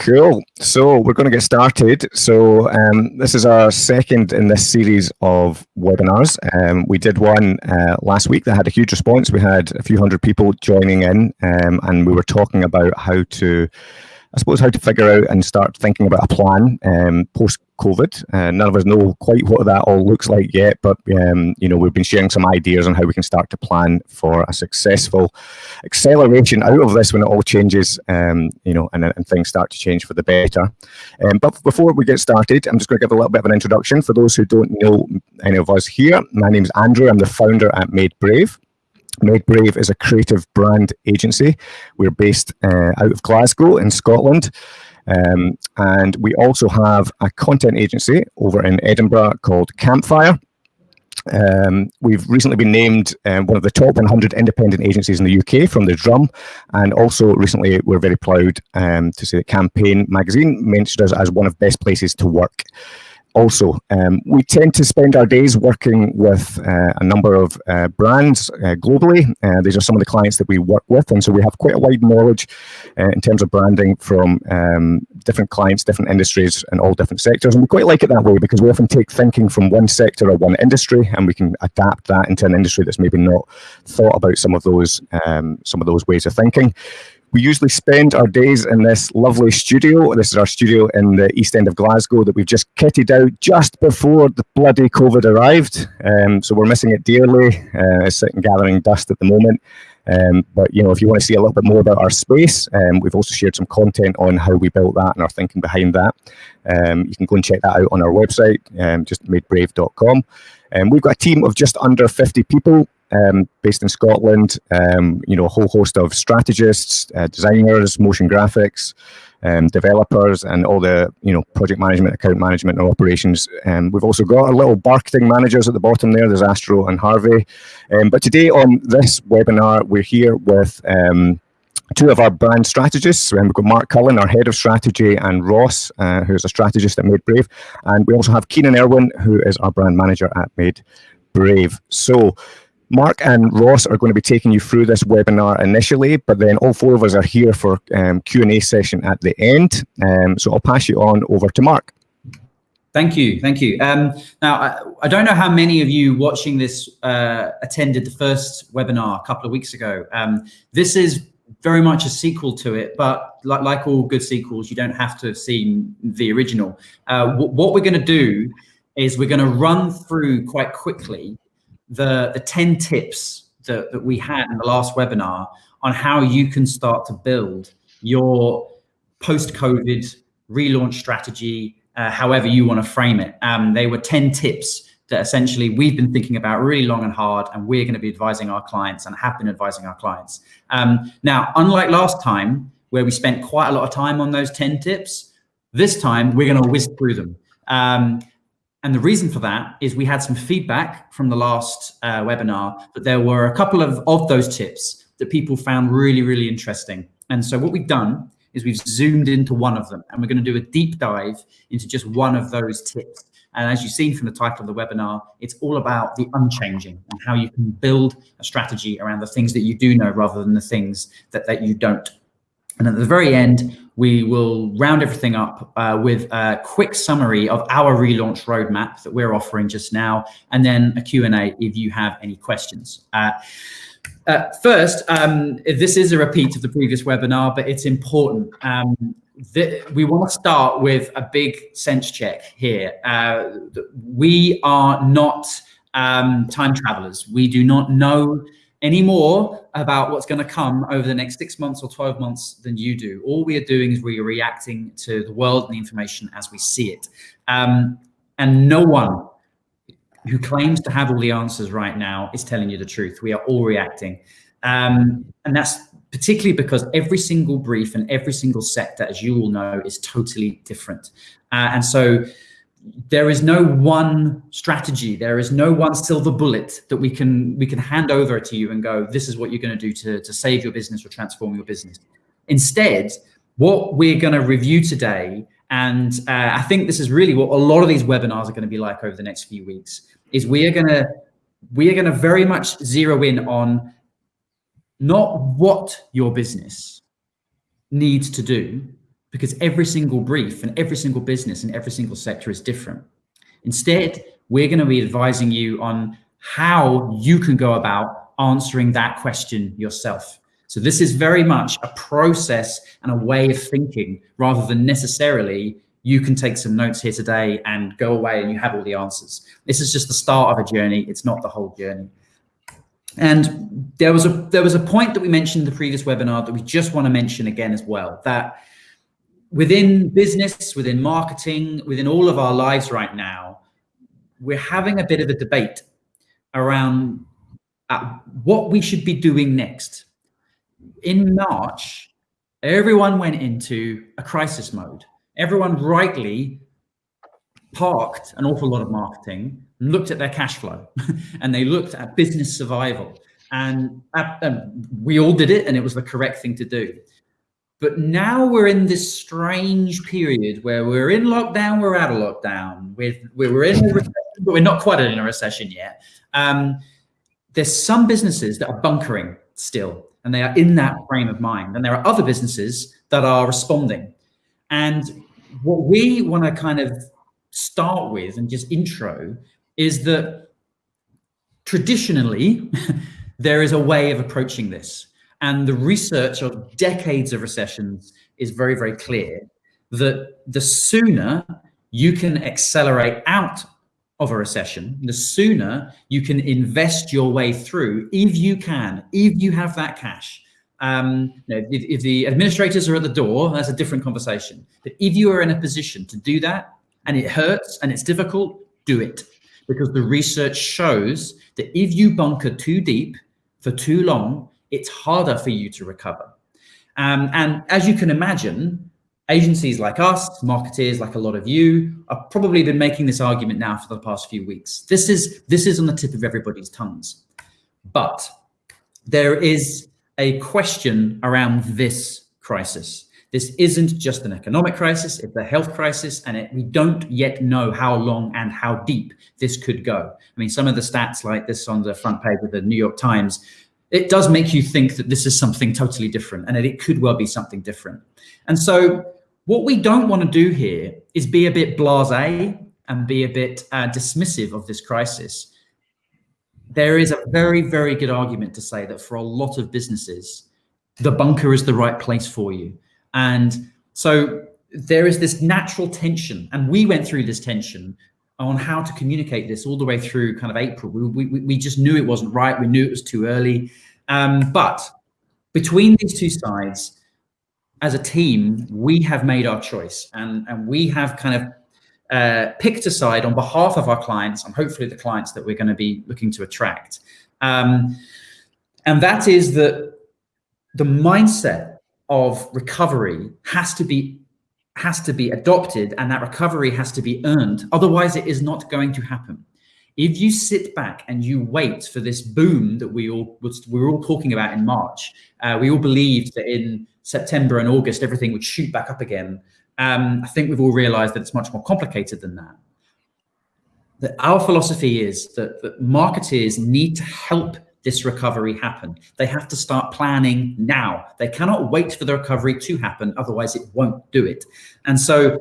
Cool. So we're going to get started. So um, this is our second in this series of webinars. Um, we did one uh, last week that had a huge response. We had a few hundred people joining in um, and we were talking about how to I suppose how to figure out and start thinking about a plan um, post COVID. Uh, none of us know quite what that all looks like yet, but um, you know we've been sharing some ideas on how we can start to plan for a successful acceleration out of this when it all changes, um, you know, and, and, things start to change for the better. Um, but before we get started, I'm just going to give a little bit of an introduction for those who don't know any of us here. My name is Andrew. I'm the founder at Made Brave. Made Brave is a creative brand agency. We're based uh, out of Glasgow in Scotland. Um, and we also have a content agency over in Edinburgh called Campfire. Um, we've recently been named um, one of the top 100 independent agencies in the UK from the Drum, and also recently we're very proud um, to say that Campaign magazine mentioned us as one of best places to work also. Um, we tend to spend our days working with uh, a number of uh, brands uh, globally. Uh, these are some of the clients that we work with, and so we have quite a wide knowledge uh, in terms of branding from um, different clients, different industries, and all different sectors. And we quite like it that way because we often take thinking from one sector or one industry, and we can adapt that into an industry that's maybe not thought about some of those um, some of those ways of thinking. We usually spend our days in this lovely studio. This is our studio in the east end of Glasgow that we've just kitted out just before the bloody COVID arrived. Um, so we're missing it dearly. Uh, it's sitting gathering dust at the moment. Um, but you know, if you want to see a little bit more about our space, um, we've also shared some content on how we built that and our thinking behind that. Um, you can go and check that out on our website, um, just madebrave.com. Um, we've got a team of just under 50 people um, based in Scotland. Um, you know, a whole host of strategists, uh, designers, motion graphics, um, developers, and all the you know project management, account management, and operations. Um, we've also got our little marketing managers at the bottom there. There's Astro and Harvey. Um, but today on this webinar, we're here with. Um, two of our brand strategists. we've got Mark Cullen, our head of strategy, and Ross, uh, who's a strategist at Made Brave. And we also have Keenan Irwin, who is our brand manager at Made Brave. So Mark and Ross are going to be taking you through this webinar initially, but then all four of us are here for um, Q&A session at the end. Um, so I'll pass you on over to Mark. Thank you, thank you. Um, now, I, I, don't know how many of you watching this uh, attended the first webinar a couple of weeks ago. Um, this is very much a sequel to it, but like, like, all good sequels, you don't have to have seen the original. Uh, what we're going to do is we're going to run through quite quickly the, the 10 tips that, that we had in the last webinar on how you can start to build your post-COVID relaunch strategy, uh, however you want to frame it. Um, they were 10 tips that essentially we've been thinking about really long and hard, and we're going to be advising our clients and have been advising our clients. Um, now, unlike last time, where we spent quite a lot of time on those 10 tips, this time we're going to whiz through them. Um, and the reason for that is we had some feedback from the last uh, webinar that there were a couple of, of those tips that people found really, really interesting. And so what we've done is we've zoomed into one of them and we're going to do a deep dive into just one of those tips. And as you've seen from the title of the webinar, it's all about the unchanging and how you can build a strategy around the things that you do know rather than the things that, that you don't. And at the very end, we will round everything up uh, with a quick summary of our relaunch roadmap that we're offering just now, and then a Q&A if you have any questions. Uh, uh, first, um, this is a repeat of the previous webinar, but it's important. Um, we want to start with a big sense check here. Uh, we are not um, time travelers. We do not know any more about what's going to come over the next six months or 12 months than you do. All we are doing is we are reacting to the world and the information as we see it. Um, and no one who claims to have all the answers right now is telling you the truth. We are all reacting. Um, and that's particularly because every single brief and every single sector, as you all know, is totally different. Uh, and so there is no one strategy. There is no one silver bullet that we can we can hand over to you and go this is what you're going to do to, to save your business or transform your business. Instead what we're going to review today and uh, i think this is really what a lot of these webinars are going to be like over the next few weeks is we are going to we are going to very much zero in on not what your business needs to do because every single brief and every single business and every single sector is different. Instead, we're going to be advising you on how you can go about answering that question yourself. So this is very much a process and a way of thinking rather than necessarily you can take some notes here today and go away and you have all the answers. This is just the start of a journey. It's not the whole journey. And there was a there was a point that we mentioned in the previous webinar that we just want to mention again as well, that within business, within marketing, within all of our lives right now, we're having a bit of a debate around uh, what we should be doing next. In March, everyone went into a crisis mode. Everyone rightly parked an awful lot of marketing, and looked at their cash flow, and they looked at business survival. And, uh, and we all did it, and it was the correct thing to do. But now we're in this strange period where we're in lockdown, we're out of lockdown. We're, we're in recession, but we're not quite in a recession yet. Um, there's some businesses that are bunkering still, and they are in that frame of mind. And there are other businesses that are responding. And what we want to kind of start with and just intro is that traditionally, there is a way of approaching this. And the research of decades of recessions is very, very clear that the sooner you can accelerate out of a recession, the sooner you can invest your way through, if you can, if you have that cash. Um, you know, if, if the administrators are at the door, that's a different conversation. But if you are in a position to do that and it hurts and it's difficult, do it. Because the research shows that if you bunker too deep for too long, it's harder for you to recover. Um, and as you can imagine, agencies like us, marketeers like a lot of you, have probably been making this argument now for the past few weeks. This is this is on the tip of everybody's tongues. But there is a question around this crisis. This isn't just an economic crisis, it's a health crisis, and it, we don't yet know how long and how deep this could go. I mean, some of the stats like this on the front page of the New York Times it does make you think that this is something totally different and that it could well be something different. And so what we don't want to do here is be a bit blasé and be a bit uh, dismissive of this crisis. There is a very, very good argument to say that for a lot of businesses, the bunker is the right place for you. And so there is this natural tension, and we went through this tension on how to communicate this all the way through kind of April. We, we, we just knew it wasn't right. We knew it was too early. Um, but between these two sides, as a team, we have made our choice and, and we have kind of uh, picked a side on behalf of our clients and hopefully the clients that we're going to be looking to attract. Um, and that is that the mindset of recovery has to be has to be adopted and that recovery has to be earned. Otherwise, it is not going to happen. If you sit back and you wait for this boom that we all we were all talking about in March, uh, we all believed that in September and August everything would shoot back up again. Um, I think we've all realised that it's much more complicated than that. That our philosophy is that, that marketers need to help this recovery happen. They have to start planning now. They cannot wait for the recovery to happen, otherwise it won't do it. And so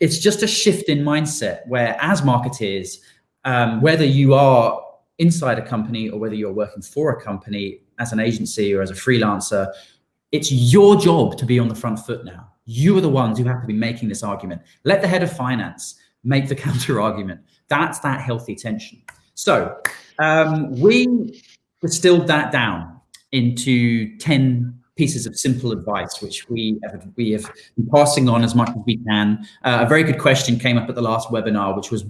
it's just a shift in mindset where as marketeers, um, whether you are inside a company or whether you're working for a company as an agency or as a freelancer, it's your job to be on the front foot now. You are the ones who have to be making this argument. Let the head of finance make the counter argument. That's that healthy tension. So um, we distilled that down into 10 pieces of simple advice, which we have, we have been passing on as much as we can. Uh, a very good question came up at the last webinar, which was,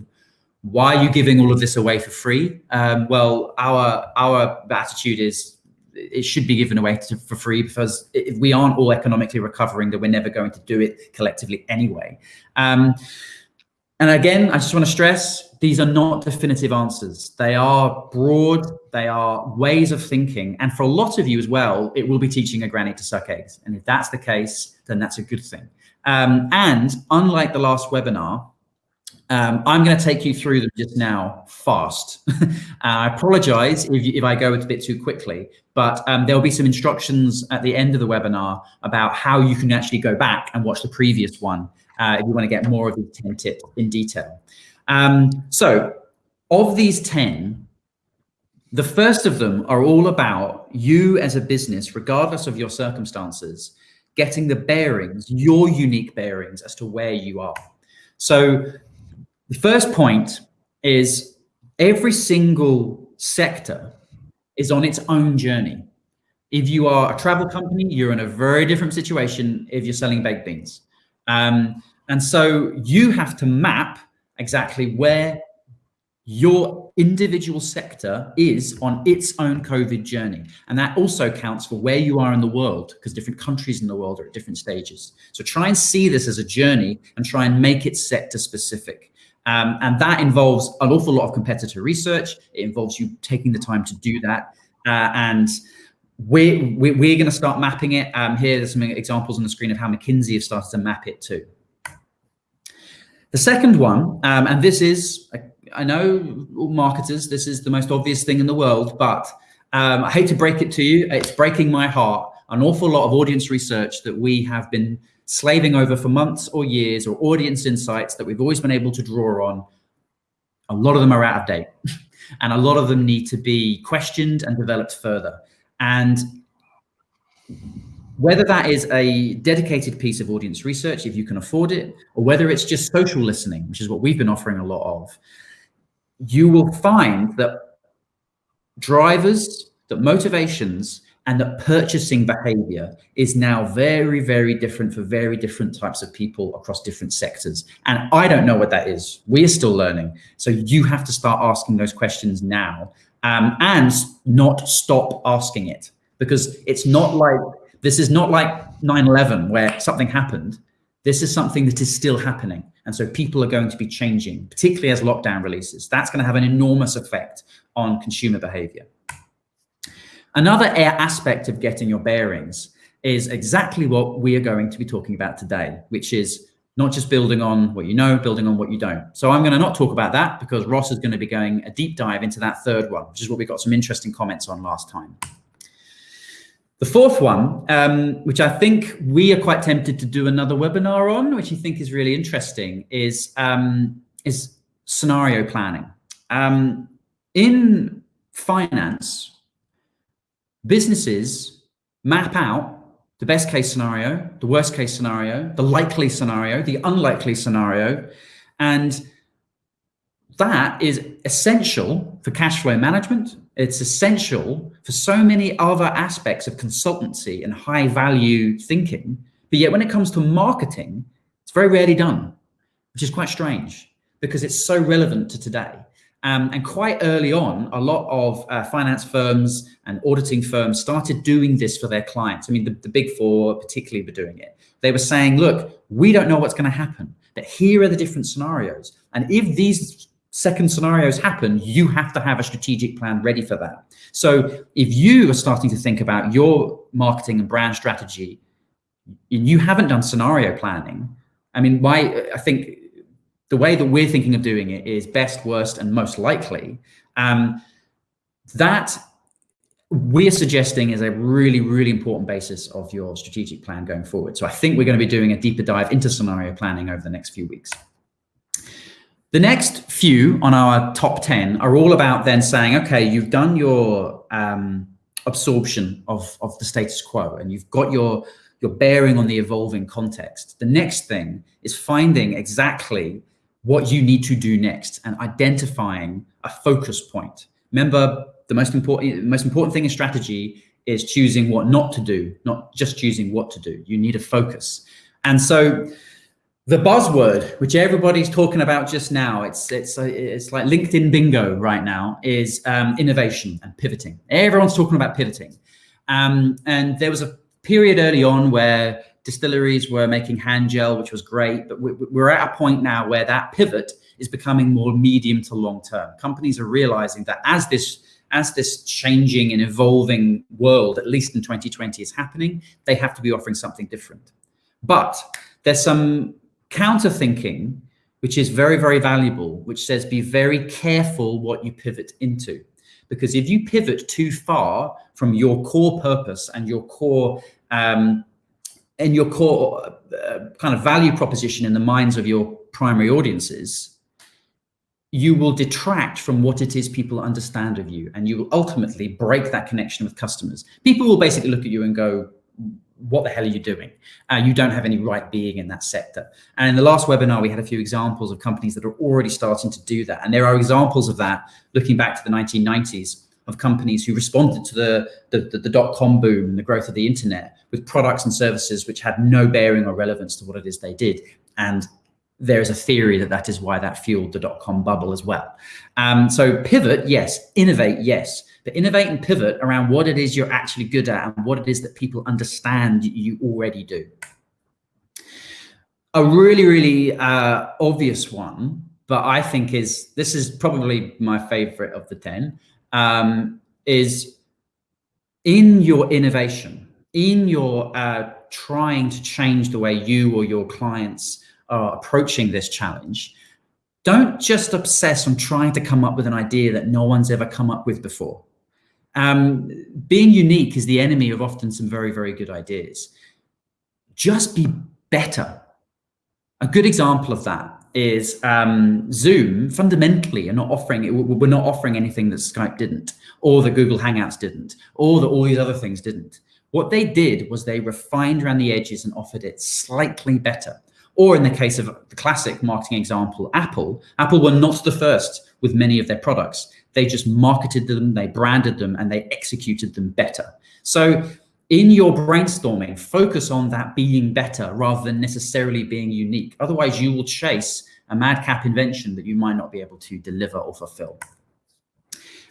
why are you giving all of this away for free? Um, well, our, our attitude is it should be given away to, for free because if we aren't all economically recovering, then we're never going to do it collectively anyway. Um, and again, I just want to stress, these are not definitive answers. They are broad, they are ways of thinking. And for a lot of you as well, it will be teaching a granny to suck eggs. And if that's the case, then that's a good thing. Um, and unlike the last webinar, Um, I'm going to take you through them just now fast. I apologize if, if I go a bit too quickly, but um, there'll be some instructions at the end of the webinar about how you can actually go back and watch the previous one uh, if you want to get more of these 10 tips in detail. Um, so of these 10, the first of them are all about you as a business, regardless of your circumstances, getting the bearings, your unique bearings as to where you are. So the first point is every single sector is on its own journey. If you are a travel company, you're in a very different situation if you're selling baked beans. Um, and so you have to map exactly where your individual sector is on its own COVID journey. And that also counts for where you are in the world, because different countries in the world are at different stages. So try and see this as a journey and try and make it sector specific. Um, and that involves an awful lot of competitor research. It involves you taking the time to do that. Uh, and we're, we're, we're going to start mapping it. Um, here, there's some examples on the screen of how McKinsey have started to map it too. The second one, um, and this is, I know marketers, this is the most obvious thing in the world, but um, I hate to break it to you, it's breaking my heart. An awful lot of audience research that we have been slaving over for months or years or audience insights that we've always been able to draw on, a lot of them are out of date and a lot of them need to be questioned and developed further. And whether that is a dedicated piece of audience research, if you can afford it, or whether it's just social listening, which is what we've been offering a lot of, you will find that drivers, that motivations, and that purchasing behavior is now very, very different for very different types of people across different sectors. And I don't know what that is. We are still learning. So you have to start asking those questions now um, and not stop asking it because it's not like this is not like 9-11 where something happened. This is something that is still happening. And so people are going to be changing, particularly as lockdown releases. That's going to have an enormous effect on consumer behavior. Another aspect of getting your bearings is exactly what we are going to be talking about today, which is not just building on what you know, building on what you don't. So I'm going to not talk about that because Ross is going to be going a deep dive into that third one, which is what we got some interesting comments on last time. The fourth one, um, which I think we are quite tempted to do another webinar on, which I think is really interesting, is, um, is scenario planning. Um, in finance, businesses map out the best case scenario, the worst case scenario, the likely scenario, the unlikely scenario, and that is essential for cash flow management. It's essential for so many other aspects of consultancy and high value thinking. But yet when it comes to marketing, it's very rarely done, which is quite strange because it's so relevant to today. Um, and quite early on, a lot of uh, finance firms and auditing firms started doing this for their clients. I mean, the, the big four particularly were doing it. They were saying, look, we don't know what's going to happen, but here are the different scenarios. And if these second scenarios happen, you have to have a strategic plan ready for that. So if you are starting to think about your marketing and brand strategy, and you haven't done scenario planning, I mean, why I think the way that we're thinking of doing it is best, worst, and most likely. Um, that we're suggesting is a really, really important basis of your strategic plan going forward. So I think we're going to be doing a deeper dive into scenario planning over the next few weeks. The next few on our top 10 are all about then saying, okay, you've done your um, absorption of, of the status quo and you've got your, your bearing on the evolving context. The next thing is finding exactly what you need to do next and identifying a focus point. Remember, the most important, most important thing in strategy is choosing what not to do, not just choosing what to do. You need a focus. And so the buzzword, which everybody's talking about just now, it's it's it's like LinkedIn bingo right now, is um, innovation and pivoting. Everyone's talking about pivoting, um, and there was a period early on where distilleries were making hand gel, which was great, but we're at a point now where that pivot is becoming more medium to long term. Companies are realizing that as this as this changing and evolving world, at least in 2020, is happening, they have to be offering something different. But there's some counter thinking, which is very, very valuable, which says be very careful what you pivot into. Because if you pivot too far from your core purpose and your core um, and your core uh, kind of value proposition in the minds of your primary audiences, you will detract from what it is people understand of you, and you will ultimately break that connection with customers. People will basically look at you and go, what the hell are you doing? Uh, you don't have any right being in that sector. And in the last webinar, we had a few examples of companies that are already starting to do that. And there are examples of that looking back to the 1990s of companies who responded to the, the, the, the dot-com boom and the growth of the internet with products and services which had no bearing or relevance to what it is they did. And there is a theory that that is why that fueled the dot-com bubble as well. Um, so pivot, yes. Innovate, yes but innovate and pivot around what it is you're actually good at and what it is that people understand you already do. A really, really uh, obvious one, but I think is, this is probably my favorite of the 10, um, is in your innovation, in your uh, trying to change the way you or your clients are approaching this challenge, don't just obsess on trying to come up with an idea that no one's ever come up with before. Um, being unique is the enemy of often some very, very good ideas. Just be better. A good example of that is um, Zoom fundamentally are not offering, we're not offering anything that Skype didn't, or that Google Hangouts didn't, or that all these other things didn't. What they did was they refined around the edges and offered it slightly better. Or in the case of the classic marketing example, Apple, Apple were not the first with many of their products. They just marketed them, they branded them, and they executed them better. So in your brainstorming, focus on that being better rather than necessarily being unique. Otherwise, you will chase a madcap invention that you might not be able to deliver or fulfill.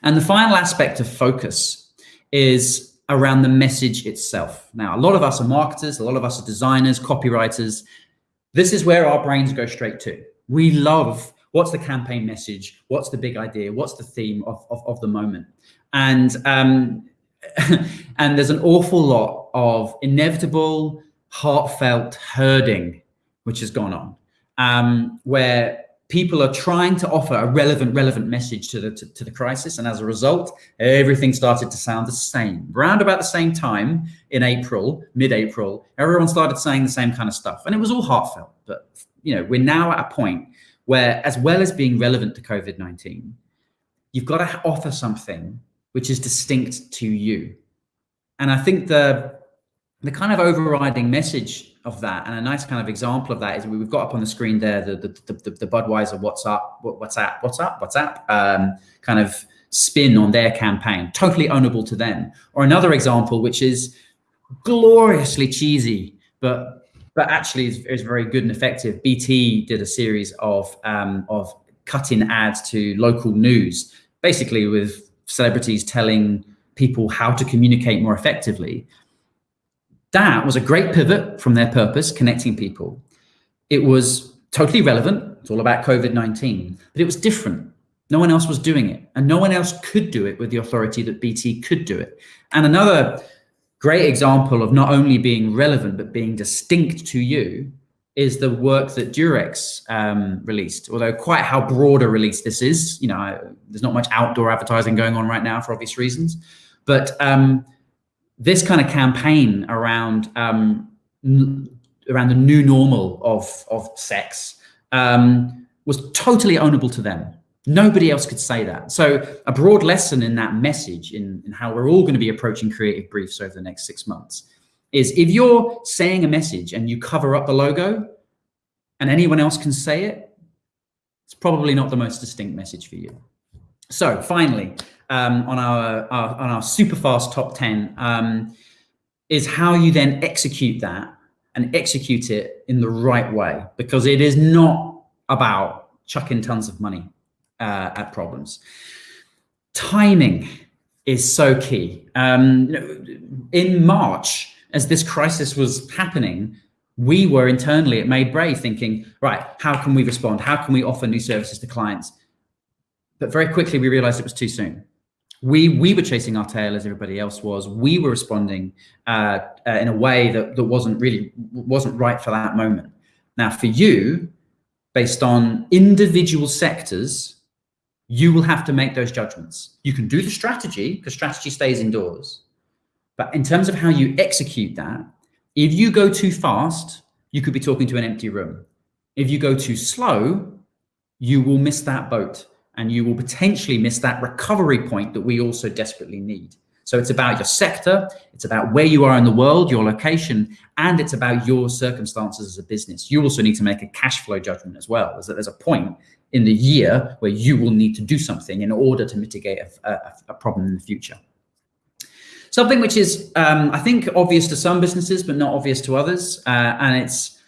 And the final aspect of focus is around the message itself. Now, a lot of us are marketers, a lot of us are designers, copywriters. This is where our brains go straight to. We love what's the campaign message? What's the big idea? What's the theme of, of, of the moment? And, um, and there's an awful lot of inevitable, heartfelt herding, which has gone on, um, where people are trying to offer a relevant, relevant message to the, to, to, the crisis. And as a result, everything started to sound the same. Around about the same time in April, mid-April, everyone started saying the same kind of stuff. And it was all heartfelt. But, you know, we're now at a point where as well as being relevant to COVID-19, you've got to offer something which is distinct to you. And I think the, the kind of overriding message of that and a nice kind of example of that is we've got up on the screen there the the, the, the Budweiser Whassup Whassup Whassup Whassup um, kind of spin on their campaign, totally ownable to them. Or another example, which is gloriously cheesy, but but actually is, is very good and effective. BT did a series of um, of cut-in ads to local news, basically with celebrities telling people how to communicate more effectively. That was a great pivot from their purpose, connecting people. It was totally relevant. It's all about COVID-19, but it was different. No one else was doing it, and no one else could do it with the authority that BT could do it. And another great example of not only being relevant, but being distinct to you is the work that Durex um, released, although quite how broad a release this is. You know, there's not much outdoor advertising going on right now for obvious reasons. But um, this kind of campaign around um, around the new normal of, of sex um, was totally ownable to them. Nobody else could say that. So a broad lesson in that message in, in how we're all going to be approaching creative briefs over the next six months is if you're saying a message and you cover up the logo and anyone else can say it, it's probably not the most distinct message for you. So finally, um, on our, our, on our super fast top 10 um, is how you then execute that and execute it in the right way, because it is not about chucking tons of money uh, at problems. Timing is so key. Um, in March, as this crisis was happening, we were internally at Made Brave thinking, right, how can we respond? How can we offer new services to clients? But very quickly, we realized it was too soon. We, we were chasing our tail as everybody else was. We were responding uh, uh, in a way that, that wasn't really, wasn't right for that moment. Now for you, based on individual sectors, you will have to make those judgments. You can do the strategy because strategy stays indoors. But in terms of how you execute that, if you go too fast, you could be talking to an empty room. If you go too slow, you will miss that boat and you will potentially miss that recovery point that we also desperately need. So it's about your sector, it's about where you are in the world, your location, and it's about your circumstances as a business. You also need to make a cash flow judgment as well. Is that there's a point in the year where you will need to do something in order to mitigate a, a, a problem in the future. Something which is, um, I think, obvious to some businesses, but not obvious to others, uh, and it's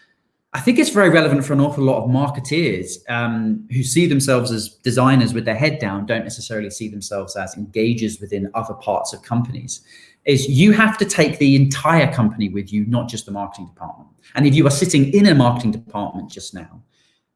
I think it's very relevant for an awful lot of marketeers um, who see themselves as designers with their head down, don't necessarily see themselves as engagers within other parts of companies. Is you have to take the entire company with you, not just the marketing department. And if you are sitting in a marketing department just now,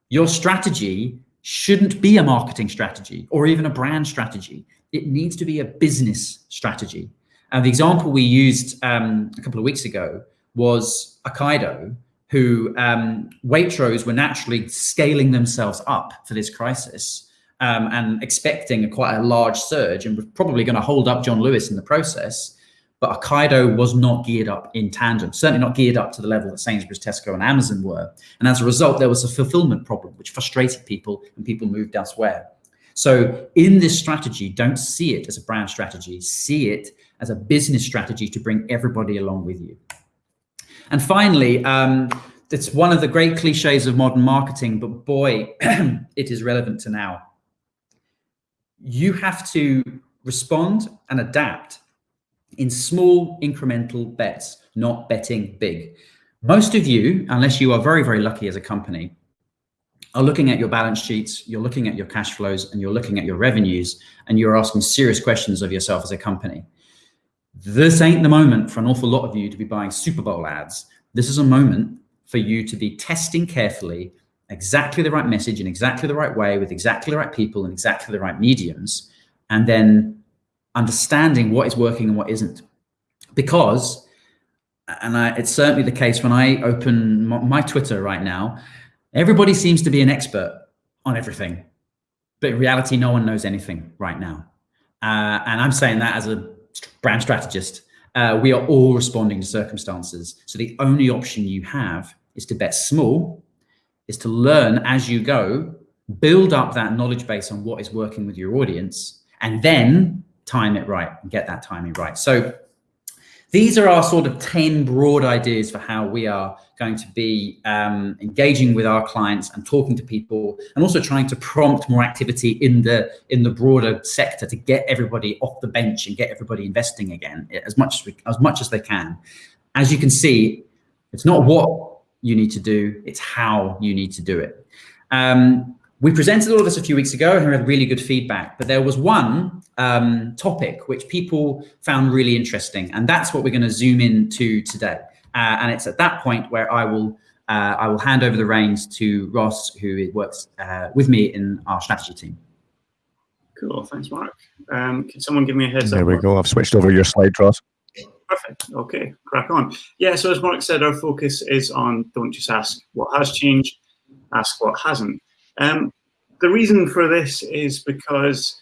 your strategy shouldn't be a marketing strategy or even a brand strategy. It needs to be a business strategy. And the example we used um, a couple of weeks ago was Ocado who um, Waitrose were naturally scaling themselves up for this crisis um, and expecting a, quite a large surge and was probably going to hold up John Lewis in the process. But Ocado was not geared up in tandem, certainly not geared up to the level that Sainsbury's, Tesco, and Amazon were. And as a result, there was a fulfillment problem, which frustrated people and people moved elsewhere. So in this strategy, don't see it as a brand strategy, see it as a business strategy to bring everybody along with you. And finally, um, it's one of the great cliches of modern marketing, but boy, it is relevant to now. You have to respond and adapt in small incremental bets, not betting big. Most of you, unless you are very, very lucky as a company, are looking at your balance sheets, you're looking at your cash flows, and you're looking at your revenues, and you're asking serious questions of yourself as a company. This ain't the moment for an awful lot of you to be buying Super Bowl ads. This is a moment for you to be testing carefully exactly the right message in exactly the right way with exactly the right people and exactly the right mediums, and then understanding what is working and what isn't. Because, and I, it's certainly the case when I open my, Twitter right now, everybody seems to be an expert on everything. But in reality, no one knows anything right now. Uh, and I'm saying that as a brand strategist, uh, we are all responding to circumstances. So the only option you have is to bet small, is to learn as you go, build up that knowledge base on what is working with your audience, and then time it right and get that timing right. So these are our sort of 10 broad ideas for how we are going to be um, engaging with our clients and talking to people and also trying to prompt more activity in the in the broader sector to get everybody off the bench and get everybody investing again as much as, we, as much as they can. As you can see it's not what you need to do it's how you need to do it. Um, we presented all of this a few weeks ago and we had really good feedback, but there was one um, topic which people found really interesting, and that's what we're going to zoom into today. Uh, and it's at that point where I will uh, I will hand over the reins to Ross, who works uh, with me in our strategy team. Cool, thanks, Mark. Um, can someone give me a heads there up? There we go. I've switched over your slide, Ross. Perfect. Okay, crack on. Yeah, so as Mark said, our focus is on don't just ask what has changed, ask what hasn't. Um, the reason for this is because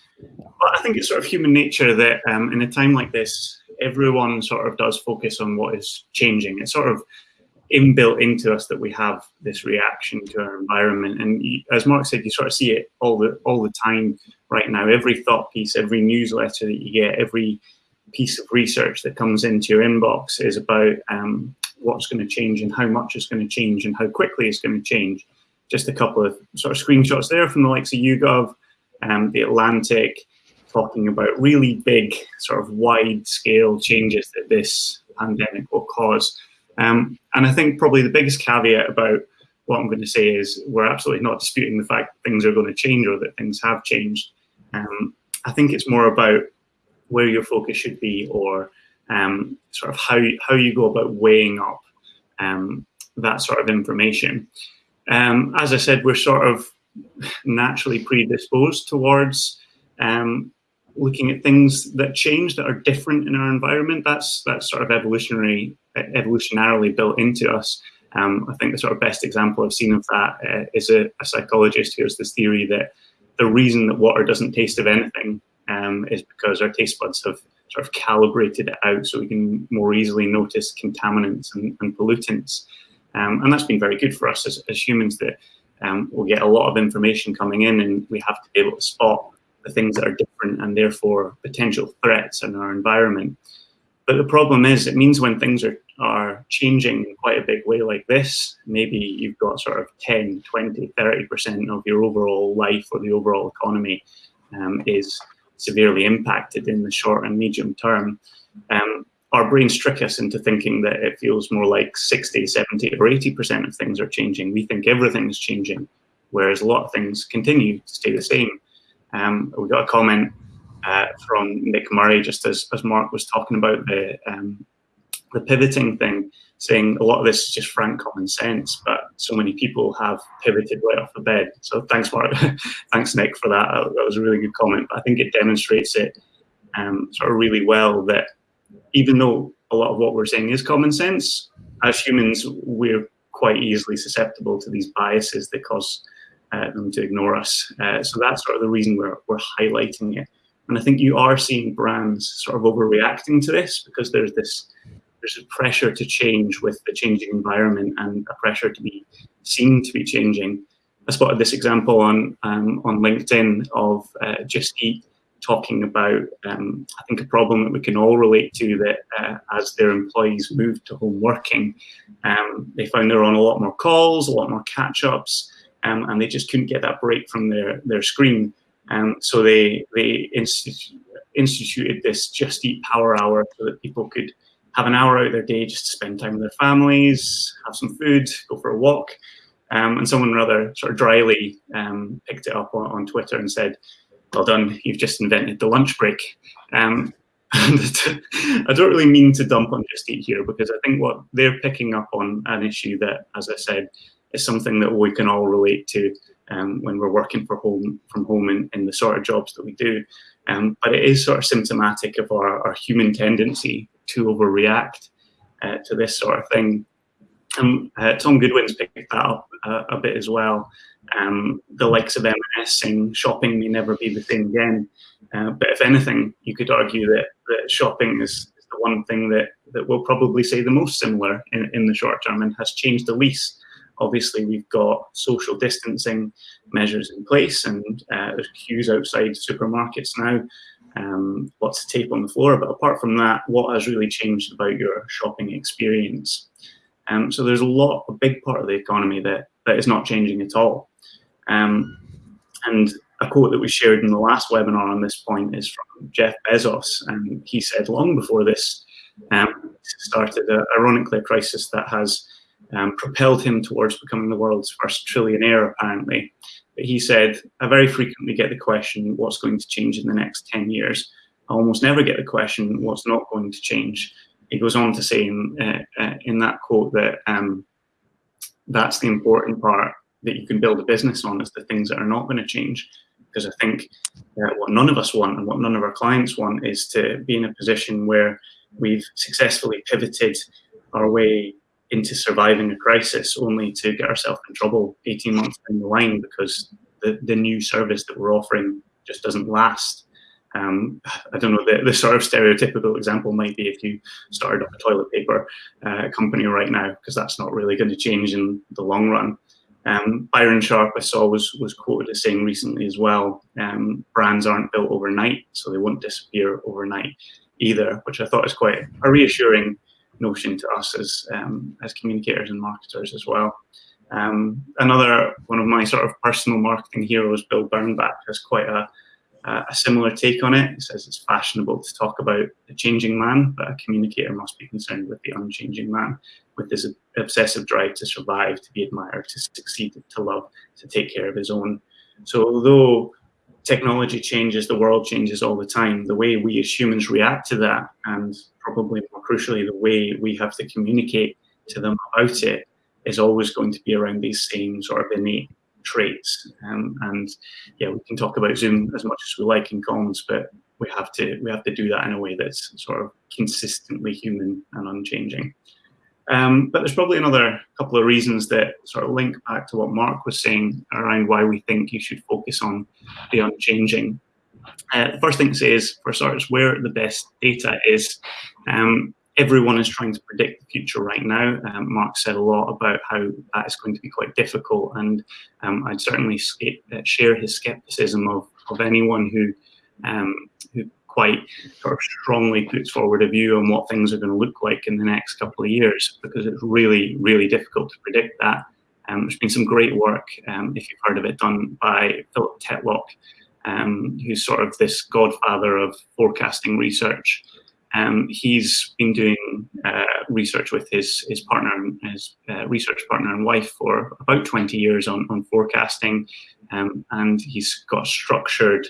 I think it's sort of human nature that um, in a time like this, everyone sort of does focus on what is changing. It's sort of inbuilt into us that we have this reaction to our environment. And as Mark said, you sort of see it all the all the time right now. Every thought piece, every newsletter that you get, every piece of research that comes into your inbox is about um, what's going to change and how much is going to change and how quickly it's going to change. Just a couple of sort of screenshots there from the likes of YouGov, um, the Atlantic, talking about really big, sort of wide scale changes that this pandemic will cause. Um, and I think probably the biggest caveat about what I'm going to say is we're absolutely not disputing the fact that things are going to change or that things have changed. Um, I think it's more about where your focus should be or um, sort of how, how you go about weighing up um, that sort of information. Um, as I said, we're sort of naturally predisposed towards um, looking at things that change that are different in our environment. That's that's sort of evolutionary evolutionarily built into us. Um, I think the sort of best example I've seen of that uh, is a, a, psychologist who has this theory that the reason that water doesn't taste of anything um, is because our taste buds have sort of calibrated it out so we can more easily notice contaminants and, and pollutants. Um, and that's been very good for us as, as humans that um, we'll get a lot of information coming in and we have to be able to spot the things that are different and therefore potential threats in our environment. But the problem is it means when things are, are changing in quite a big way like this, maybe you've got sort of 10, 20, 30% of your overall life or the overall economy um, is severely impacted in the short and medium term. Um, our brains trick us into thinking that it feels more like 60, 70 or 80% of things are changing. We think everything is changing, whereas a lot of things continue to stay the same. Um, we got a comment uh, from Nick Murray, just as, as Mark was talking about the, um, the pivoting thing, saying a lot of this is just frank common sense, but so many people have pivoted right off the bed. So thanks, Mark. thanks, Nick, for that. That was a really good comment. I think it demonstrates it um, sort of really well that even though a lot of what we're saying is common sense, as humans, we're quite easily susceptible to these biases that cause uh, them to ignore us. Uh, so that's sort of the reason we're, we're highlighting it. And I think you are seeing brands sort of overreacting to this because there's this there's a pressure to change with the changing environment and a pressure to be seen to be changing. I spotted this example on um, on LinkedIn of uh, Just Eat talking about, um, I think, a problem that we can all relate to that uh, as their employees moved to home working, um, they found they were on a lot more calls, a lot more catch-ups, um, and they just couldn't get that break from their, their screen. Um, so they, they institu instituted this Just Eat Power Hour so that people could have an hour out of their day just to spend time with their families, have some food, go for a walk. Um, and someone rather sort of dryly um, picked it up on, on Twitter and said, well done, you've just invented the lunch break. Um, and I don't really mean to dump on Just Eat here because I think what they're picking up on an issue that, as I said, is something that we can all relate to um, when we're working for home from home in, in the sort of jobs that we do. Um, but it is sort of symptomatic of our, our human tendency to overreact uh, to this sort of thing. Um, uh, Tom Goodwin's picked that up uh, a bit as well um, the likes of M&S saying shopping may never be the same again. Uh, but if anything, you could argue that, that shopping is, is, the one thing that, that will probably say the most similar in, in the short term and has changed the least. Obviously, we've got social distancing measures in place and uh, there's queues outside supermarkets now, um, lots of tape on the floor. But apart from that, what has really changed about your shopping experience? Um, so there's a lot, a big part of the economy that, that is not changing at all. Um, and a quote that we shared in the last webinar on this point is from Jeff Bezos. And he said long before this um, started, uh, ironically, a crisis that has um, propelled him towards becoming the world's first trillionaire, apparently. But he said, I very frequently get the question, what's going to change in the next 10 years? I almost never get the question, what's not going to change? He goes on to say in, uh, uh, in that quote that um, that's the important part that you can build a business on is the things that are not going to change. Because I think uh, what none of us want and what none of our clients want is to be in a position where we've successfully pivoted our way into surviving a crisis only to get ourselves in trouble 18 months down the line because the, the new service that we're offering just doesn't last. Um, I don't know, the, the, sort of stereotypical example might be if you started up a toilet paper uh, company right now, because that's not really going to change in the long run. Um, Byron Sharp, I saw, was, was quoted as saying recently as well, um, brands aren't built overnight, so they won't disappear overnight either, which I thought is quite a reassuring notion to us as, um, as communicators and marketers as well. Um, another one of my sort of personal marketing heroes, Bill Bernbach, has quite a, uh, a similar take on it. He says it's fashionable to talk about the changing man, but a communicator must be concerned with the unchanging man, with his obsessive drive to survive, to be admired, to succeed, to love, to take care of his own. So although technology changes, the world changes all the time, the way we as humans react to that, and probably more crucially, the way we have to communicate to them about it is always going to be around these same sort of innate traits. Um, and yeah, we can talk about Zoom as much as we like in comms, but we have to we have to do that in a way that's sort of consistently human and unchanging. Um, but there's probably another couple of reasons that sort of link back to what Mark was saying around why we think you should focus on the unchanging. Uh, the first thing to say is, for starters, where the best data is. Um, everyone is trying to predict the future right now. Um, Mark said a lot about how that is going to be quite difficult, and um, I'd certainly uh, share his skepticism of, of anyone who um, who quite sort of strongly puts forward a view on what things are going to look like in the next couple of years, because it's really, really difficult to predict that. Um, there's been some great work, um, if you've heard of it, done by Philip Tetlock, um, who's sort of this godfather of forecasting research. Um, he's been doing uh, research with his his partner, his uh, research partner and wife for about 20 years on, on forecasting, um, and he's got structured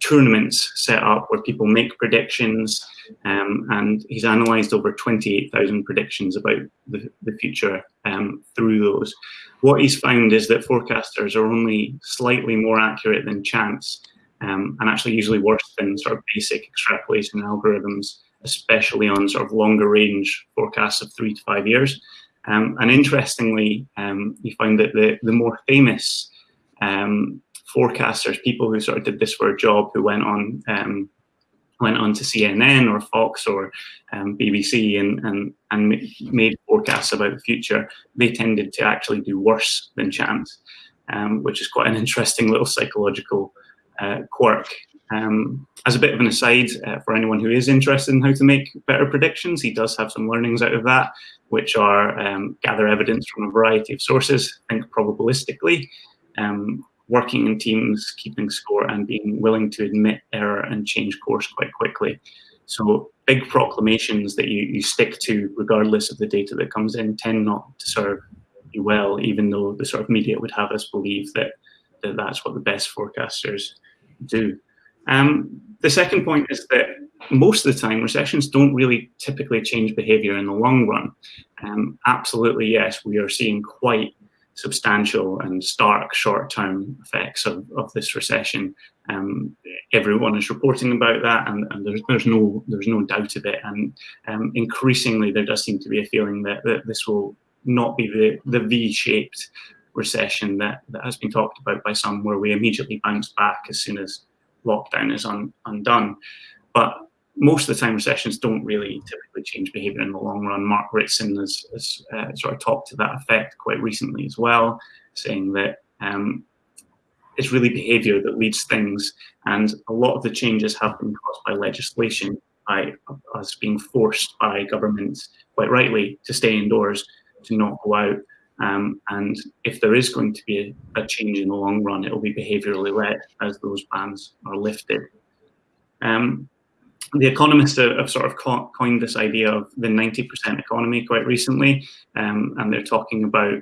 tournaments set up where people make predictions, um, and he's analysed over 28,000 predictions about the, the future um, through those. What he's found is that forecasters are only slightly more accurate than chance, um, and actually usually worse than sort of basic extrapolation algorithms especially on sort of longer range forecasts of three to five years. Um, and interestingly, um, you find that the, the more famous um, forecasters, people who sort of did this for a job, who went on um, went on to CNN or Fox or um, BBC and, and, and made forecasts about the future, they tended to actually do worse than chance, um, which is quite an interesting little psychological uh, quirk. Um, as a bit of an aside, uh, for anyone who is interested in how to make better predictions, he does have some learnings out of that, which are um, gather evidence from a variety of sources, think probabilistically, um, working in teams, keeping score, and being willing to admit error and change course quite quickly. So big proclamations that you, you stick to, regardless of the data that comes in, tend not to serve you well, even though the sort of media would have us believe that, that that's what the best forecasters do. Um, the second point is that most of the time, recessions don't really typically change behavior in the long run. Um, absolutely, yes, we are seeing quite substantial and stark short-term effects of, of this recession. Um, everyone is reporting about that, and, and, there's, there's no there's no doubt of it. And um, increasingly, there does seem to be a feeling that, that this will not be the, the V-shaped recession that, that has been talked about by some, where we immediately bounce back as soon as lockdown is un, undone. But most of the time, recessions don't really typically change behavior in the long run. Mark Ritson has, has uh, sort of talked to that effect quite recently as well, saying that um, it's really behavior that leads things. And a lot of the changes have been caused by legislation, by us being forced by governments, quite rightly, to stay indoors, to not go out. Um, and if there is going to be a, a, change in the long run, it will be behaviourally led as those bans are lifted. Um, the economists have, sort of coined this idea of the 90% economy quite recently, um, and they're talking about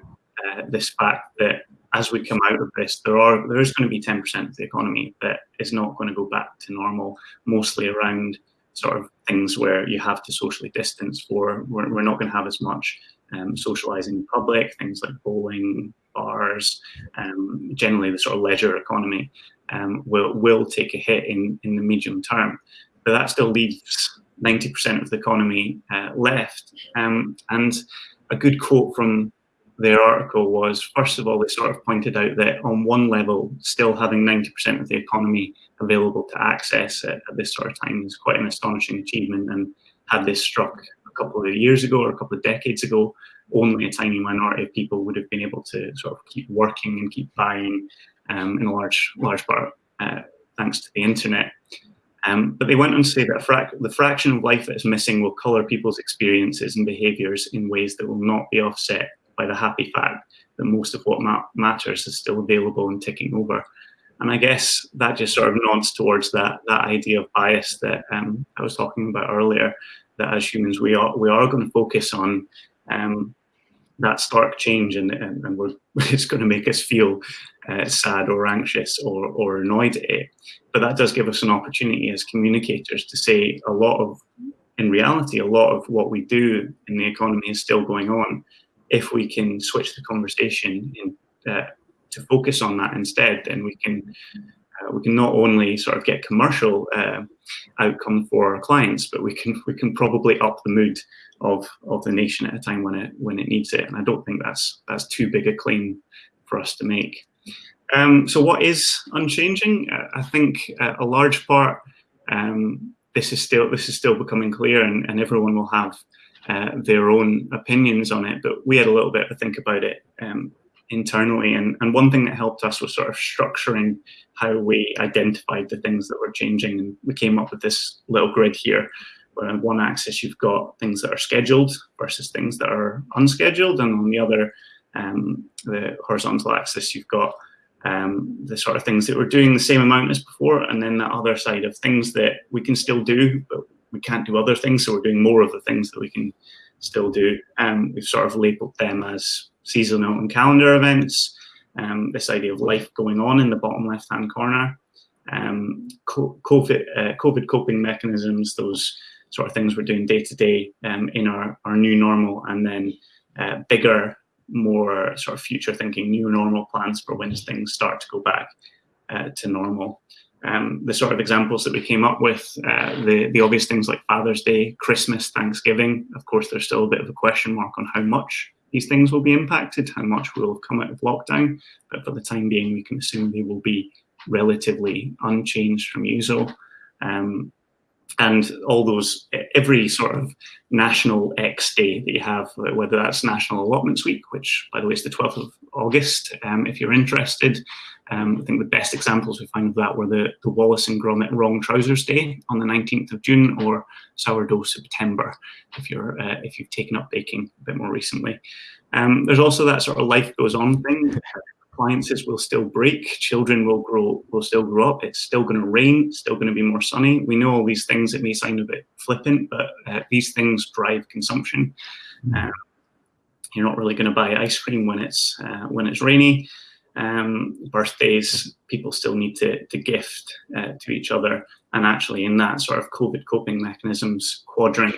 uh, this fact that as we come out of this, there are there is going to be 10% of the economy that is not going to go back to normal, mostly around sort of things where you have to socially distance for. We're, we're not going to have as much um, socializing in public, things like bowling, bars, um, generally the sort of leisure economy um, will, will take a hit in, in the medium term. But that still leaves 90% of the economy uh, left. Um, and a good quote from their article was, first of all, they sort of pointed out that on one level, still having 90% of the economy available to access at, at this sort of time is quite an astonishing achievement. And had this struck a couple of years ago or a couple of decades ago, only a tiny minority of people would have been able to sort of keep working and keep buying um, in a large, large part uh, thanks to the internet. Um, but they went on to say that frac the fraction of life that is missing will colour people's experiences and behaviours in ways that will not be offset by the happy fact that most of what ma matters is still available and ticking over. And I guess that just sort of nods towards that that idea of bias that um, I was talking about earlier, that as humans we are we are going to focus on um, that stark change and, and, and it's going to make us feel uh, sad or anxious or, or annoyed at it. But that does give us an opportunity as communicators to say a lot of, in reality, a lot of what we do in the economy is still going on. If we can switch the conversation in, uh, to focus on that instead, then we can we can not only sort of get commercial uh, outcome for our clients, but we can we can probably up the mood of of the nation at a time when it when it needs it. And I don't think that's that's too big a claim for us to make. Um, so what is unchanging? Uh, I think uh, a large part. Um, this is still this is still becoming clear, and, and everyone will have uh, their own opinions on it. But we had a little bit to think about it um, internally. And, and one thing that helped us was sort of structuring how we identified the things that were changing. And we came up with this little grid here where on one axis you've got things that are scheduled versus things that are unscheduled. And on the other, um, the horizontal axis, you've got um, the sort of things that we're doing the same amount as before. And then the other side of things that we can still do, but we can't do other things. So we're doing more of the things that we can still do. And um, we've sort of labeled them as seasonal and calendar events, um, this idea of life going on in the bottom left-hand corner, um, COVID, uh, COVID coping mechanisms, those sort of things we're doing day to day in our, our new normal, and then uh, bigger, more sort of future thinking new normal plans for when things start to go back uh, to normal. Um, the sort of examples that we came up with, uh, the, the obvious things like Father's Day, Christmas, Thanksgiving, of course, there's still a bit of a question mark on how much these things will be impacted, how much will come out of lockdown. But for the time being, we can assume they will be relatively unchanged from usual. Um, and all those, every sort of national X day that you have, whether that's National Allotments Week, which by the way is the 12th of August, um, if you're interested. Um, I think the best examples we find of that were the, the Wallace and Gromit Wrong Trousers Day on the 19th of June or Sourdough September, if, you're, uh, if you've taken up baking a bit more recently. Um, there's also that sort of life goes on thing appliances will still break, children will grow, will still grow up, it's still going to rain, it's still going to be more sunny. We know all these things, it may sound a bit flippant, but uh, these things drive consumption. Mm. Um, you're not really going to buy ice cream when it's uh, when it's rainy. Um, birthdays, people still need to, to gift uh, to each other. And actually in that sort of COVID coping mechanisms quadrant,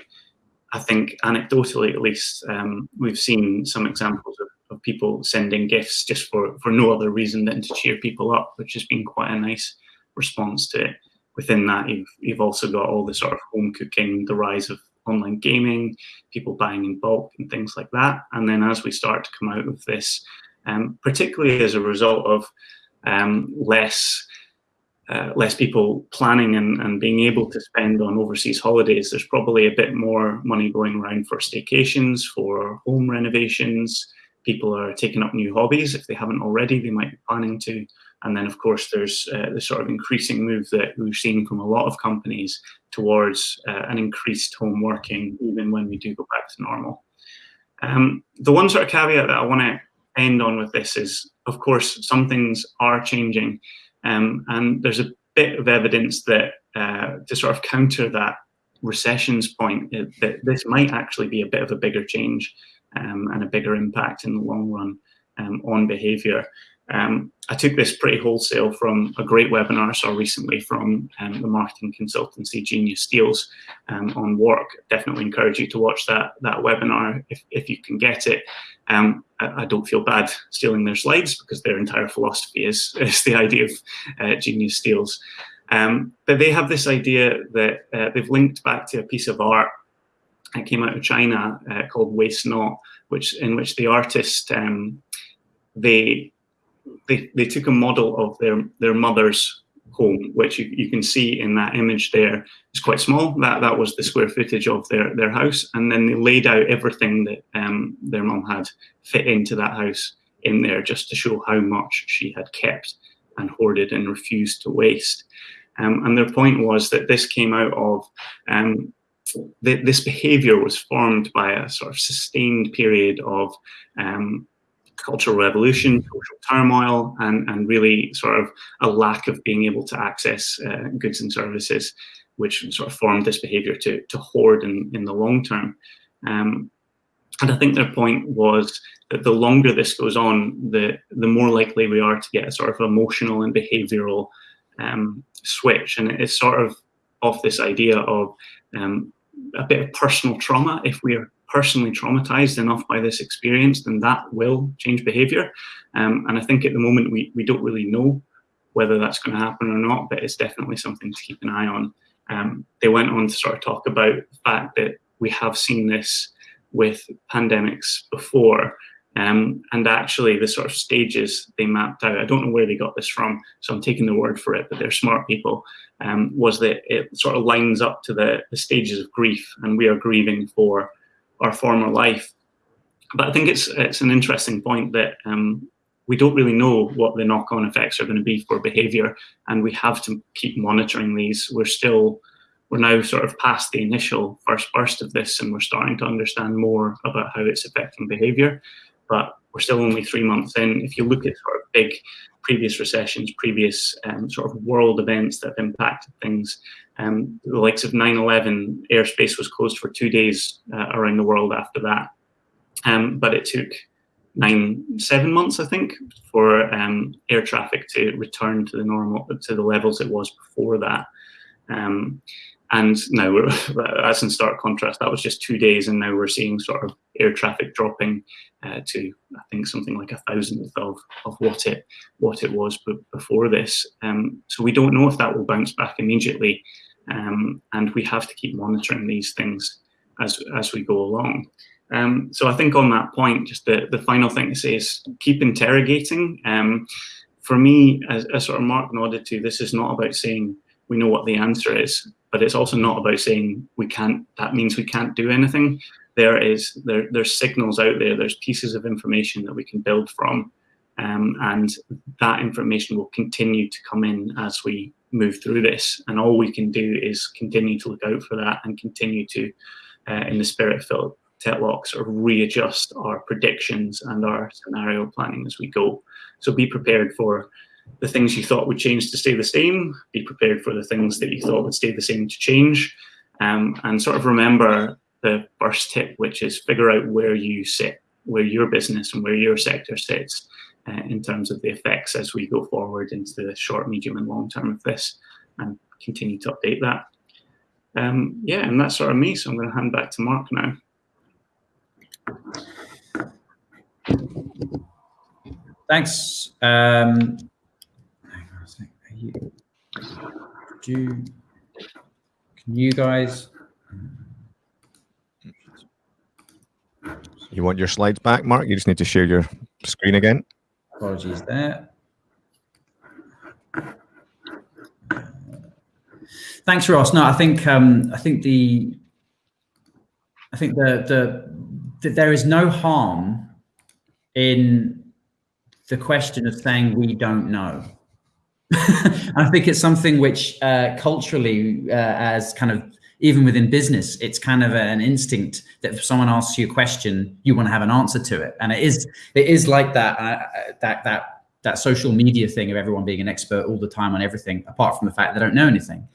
I think anecdotally at least, um, we've seen some examples of of people sending gifts just for, for no other reason than to cheer people up, which has been quite a nice response to it. Within that, you've, you've also got all the sort of home cooking, the rise of online gaming, people buying in bulk and things like that. And then as we start to come out of this, um, particularly as a result of um, less uh, less people planning and, and being able to spend on overseas holidays, there's probably a bit more money going around for staycations, for home renovations, people are taking up new hobbies. If they haven't already, they might be planning to. And then, of course, there's uh, the sort of increasing move that we've seen from a lot of companies towards uh, an increased home working, even when we do go back to normal. Um, the one sort of caveat that I want to end on with this is, of course, some things are changing. Um, and there's a bit of evidence that uh, to sort of counter that recessions point, that this might actually be a bit of a bigger change um, and a bigger impact in the long run um, on behaviour. Um, I took this pretty wholesale from a great webinar I saw recently from um, the marketing consultancy Genius Steals um, on work. Definitely encourage you to watch that that webinar if, if you can get it. Um, I, I, don't feel bad stealing their slides because their entire philosophy is, is the idea of uh, Genius Steals. Um, but they have this idea that uh, they've linked back to a piece of art it came out of China uh, called Waste Not, which in which the artist um, they, they they took a model of their their mother's home, which you, you can see in that image there. It's quite small. That that was the square footage of their their house, and then they laid out everything that um, their mom had fit into that house in there, just to show how much she had kept and hoarded and refused to waste. Um, and their point was that this came out of um, this behavior was formed by a sort of sustained period of um, cultural revolution, social turmoil, and, and really sort of a lack of being able to access uh, goods and services, which sort of formed this behavior to, to hoard in, in the long term. Um, and I think their point was that the longer this goes on, the, the more likely we are to get a sort of emotional and behavioral um, switch. And it's sort of off this idea of um, a bit of personal trauma. If we're personally traumatized enough by this experience, then that will change behavior. Um, and I think at the moment we, we don't really know whether that's going to happen or not, but it's definitely something to keep an eye on. Um, they went on to sort of talk about the fact that we have seen this with pandemics before. Um, and actually, the sort of stages they mapped out, I don't know where they got this from, so I'm taking the word for it, but they're smart people, um, was that it sort of lines up to the, the stages of grief, and we are grieving for our former life. But I think it's it's an interesting point that um, we don't really know what the knock-on effects are going to be for behavior and we have to keep monitoring these we're still we're now sort of past the initial first burst of this and we're starting to understand more about how it's affecting behavior but we're still only three months in if you look at sort of big previous recessions previous um, sort of world events that have impacted things um, the likes of 9-11 airspace was closed for two days uh, around the world after that um, but it took nine, seven months, I think, for um, air traffic to return to the normal, to the levels it was before that. Um, and now we're, that's in stark contrast. That was just two days, and now we're seeing sort of air traffic dropping uh, to, I think, something like a thousandth of, of what it what it was before this. Um, so we don't know if that will bounce back immediately, um, and we have to keep monitoring these things as as we go along. Um, so I think on that point, just the, the final thing to say is keep interrogating. Um, for me, as, as sort of Mark nodded to, this is not about saying we know what the answer is, but it's also not about saying we can't, that means we can't do anything. There is, there, there's signals out there, there's pieces of information that we can build from. Um, and that information will continue to come in as we move through this. And all we can do is continue to look out for that and continue to, uh, in the spirit filled Tetlock sort of readjust our predictions and our scenario planning as we go. So be prepared for the things you thought would change to stay the same, be prepared for the things that you thought would stay the same to change, um, and sort of remember the first tip, which is figure out where you sit, where your business and where your sector sits uh, in terms of the effects as we go forward into the short, medium and long term of this and continue to update that. Um, yeah, and that's sort of me. So I'm going to hand back to Mark now. Thanks. Um, you, do, can you guys? You want your slides back, Mark? You just need to share your screen again. Apologies there. Thanks, Ross. No, I think um, I think the I think the the that there is no harm in the question of saying we don't know. I think it's something which uh, culturally, uh, as kind of even within business, it's kind of an instinct that if someone asks you a question, you want to have an answer to it, and it is it is like that uh, that that that social media thing of everyone being an expert all the time on everything, apart from the fact they don't know anything.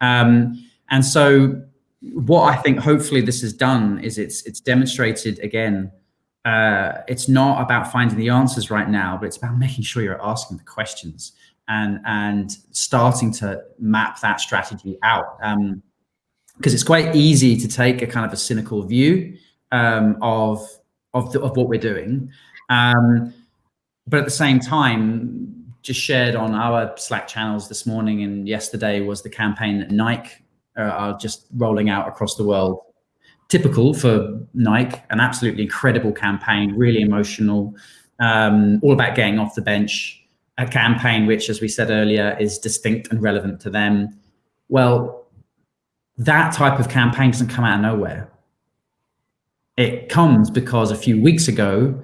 Um, and so what I think hopefully this has done is it's it's demonstrated again. Uh, it's not about finding the answers right now, but it's about making sure you're asking the questions and and starting to map that strategy out. Um, because it's quite easy to take a kind of a cynical view um, of of, the, of what we're doing, um, but at the same time, just shared on our Slack channels this morning and yesterday was the campaign that Nike uh, are just rolling out across the world. Typical for Nike, an absolutely incredible campaign, really emotional, um, all about getting off the bench. A campaign which, as we said earlier, is distinct and relevant to them. Well, that type of campaign doesn't come out of nowhere. It comes because a few weeks ago,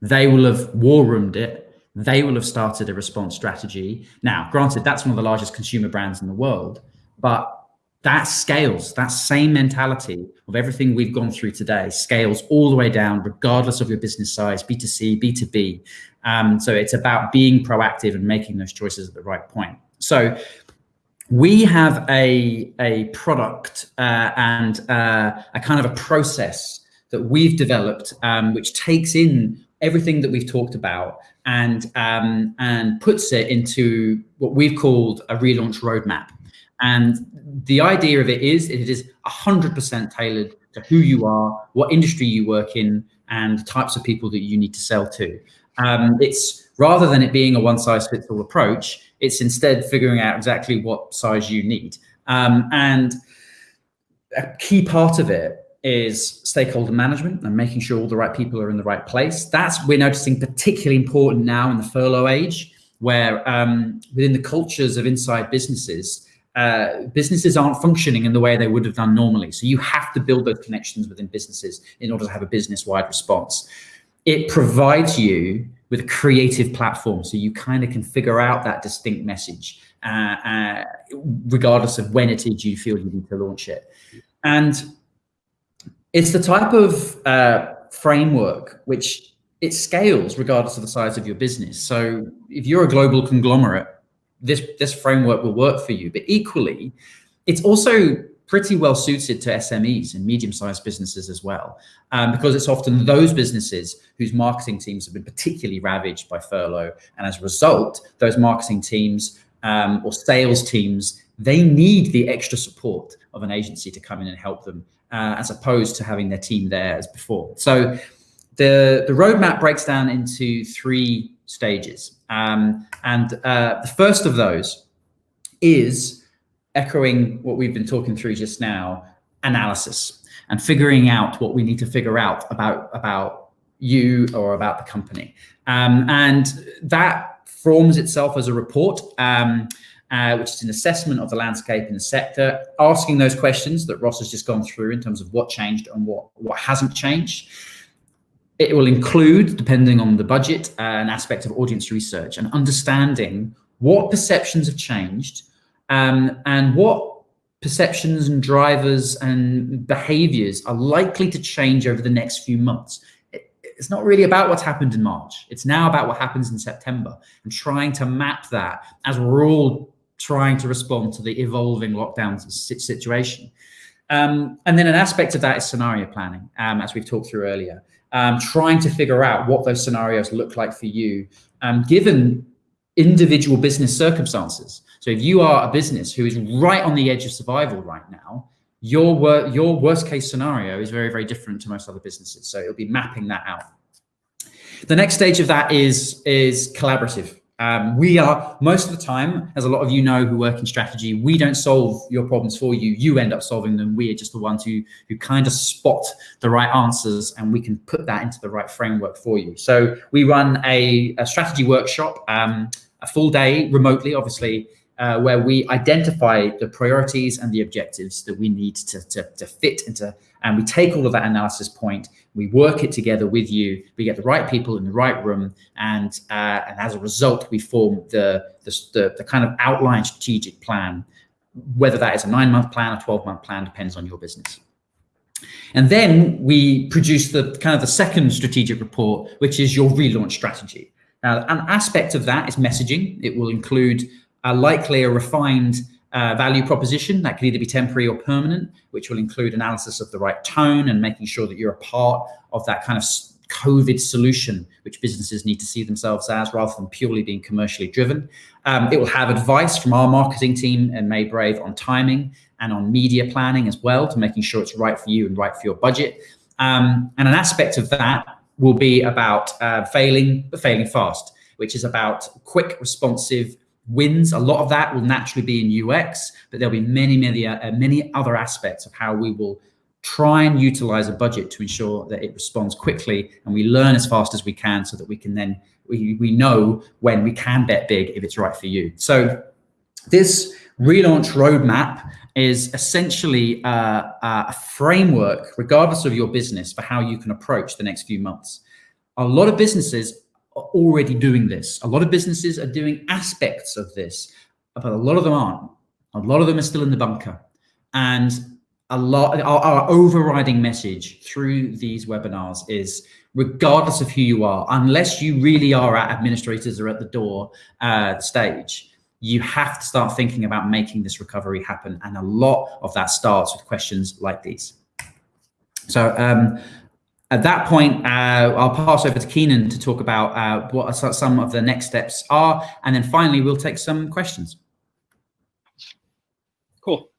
they will have war roomed it. They will have started a response strategy. Now, granted, that's one of the largest consumer brands in the world, but that scales that same mentality of everything we've gone through today scales all the way down regardless of your business size b2c b2b um, so it's about being proactive and making those choices at the right point so we have a a product uh, and uh, a kind of a process that we've developed um, which takes in everything that we've talked about and um, and puts it into what we've called a relaunch roadmap and the idea of it is it is 100% tailored to who you are, what industry you work in, and the types of people that you need to sell to. Um, it's rather than it being a one size fits all approach, it's instead figuring out exactly what size you need. Um, and a key part of it is stakeholder management and making sure all the right people are in the right place. That's we're noticing particularly important now in the furlough age, where um, within the cultures of inside businesses, uh, businesses aren't functioning in the way they would have done normally. So you have to build those connections within businesses in order to have a business-wide response. It provides you with a creative platform, so you kind of can figure out that distinct message, uh, uh, regardless of when it is you feel you need to launch it. And it's the type of uh, framework which it scales regardless of the size of your business. So if you're a global conglomerate, this this framework will work for you. But equally, it's also pretty well suited to SMEs and medium-sized businesses as well, um, because it's often those businesses whose marketing teams have been particularly ravaged by furlough, and as a result, those marketing teams um, or sales teams they need the extra support of an agency to come in and help them, uh, as opposed to having their team there as before. So the the roadmap breaks down into three stages. Um, and uh, the first of those is echoing what we've been talking through just now, analysis and figuring out what we need to figure out about, about you or about the company. Um, and that forms itself as a report, um, uh, which is an assessment of the landscape in the sector, asking those questions that Ross has just gone through in terms of what changed and what, what hasn't changed. It will include, depending on the budget, uh, an aspect of audience research and understanding what perceptions have changed um, and what perceptions and drivers and behaviors are likely to change over the next few months. it's not really about what's happened in March. It's now about what happens in September and trying to map that as we're all trying to respond to the evolving lockdown situation. Um, and then an aspect of that is scenario planning, um, as we've talked through earlier um, trying to figure out what those scenarios look like for you, um, given individual business circumstances. So if you are a business who is right on the edge of survival right now, your wor your worst case scenario is very, very different to most other businesses. So it'll be mapping that out. The next stage of that is, is collaborative. Um, we are, most of the time, as a lot of you know who work in strategy, we don't solve your problems for you. You end up solving them. We are just the ones who, who kind of spot the right answers and we can put that into the right framework for you. So we run a, a strategy workshop, um, a full day remotely, obviously, uh, where we identify the priorities and the objectives that we need to, to, to fit into, and we take all of that analysis point we work it together with you. We get the right people in the right room, and uh, and as a result, we form the, the the kind of outline strategic plan. Whether that is a nine month plan, a twelve month plan, depends on your business. And then we produce the kind of the second strategic report, which is your relaunch strategy. Now, an aspect of that is messaging. It will include a likely a refined uh, value proposition that could either be temporary or permanent, which will include analysis of the right tone and making sure that you're a part of that kind of COVID solution, which businesses need to see themselves as rather than purely being commercially driven. Um, it will have advice from our marketing team and Made Brave on timing and on media planning as well to making sure it's right for you and right for your budget. Um, and an aspect of that will be about uh, failing, but failing fast, which is about quick, responsive wins. A lot of that will naturally be in UX, but there'll be many, many, uh, many other aspects of how we will try and utilize a budget to ensure that it responds quickly and we learn as fast as we can so that we can then we, we know when we can bet big if it's right for you. So this relaunch roadmap is essentially uh, a framework, regardless of your business, for how you can approach the next few months. A lot of businesses are already doing this. A lot of businesses are doing aspects of this, but a lot of them aren't. A lot of them are still in the bunker. And a lot, our, our overriding message through these webinars is regardless of who you are, unless you really are at administrators or at the door uh, stage, you have to start thinking about making this recovery happen. And a lot of that starts with questions like these. So um, at that point, uh, I'll pass over to Keenan to talk about uh, what some of the next steps are. And then finally, we'll take some questions. Cool.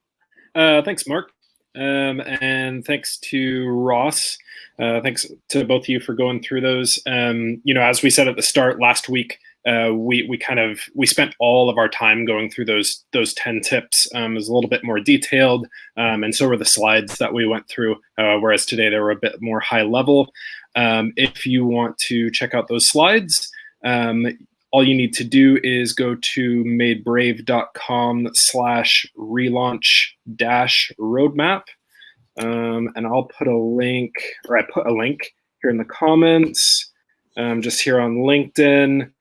Uh, thanks, Mark. Um, and thanks to Ross. Uh, thanks to both of you for going through those. Um, you know, as we said at the start last week, uh, we we kind of we spent all of our time going through those those ten tips. Um, a little bit more detailed, um, and so were the slides that we went through. Uh, whereas today they were a bit more high level. Um, if you want to check out those slides, um, all you need to do is go to madebrave.com slash relaunch dash roadmap. Um, and I'll put a link, or I put a link here in the comments, um, just here on LinkedIn.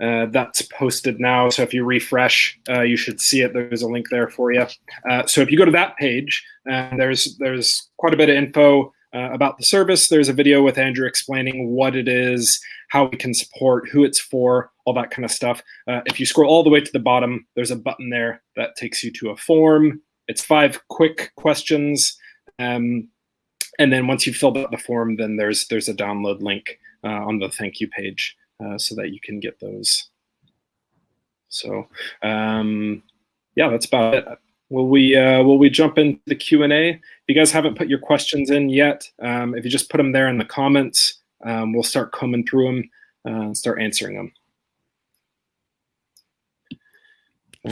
Uh, that's posted now. So if you refresh, uh, you should see it. There's a link there for you. Uh, so if you go to that page, uh, there's there's quite a bit of info uh, about the service. There's a video with Andrew explaining what it is, how we can support, who it's for, all that kind of stuff. Uh, if you scroll all the way to the bottom, there's a button there that takes you to a form. It's five quick questions. Um, and then once you've filled out the form, then there's there's a download link on the thank you page. Uh, so that you can get those. So um, yeah, that's about it. Will we uh, will we jump into the Q and A? If you guys haven't put your questions in yet, um, if you just put them there in the comments, um, we'll start combing through them uh, and start answering them.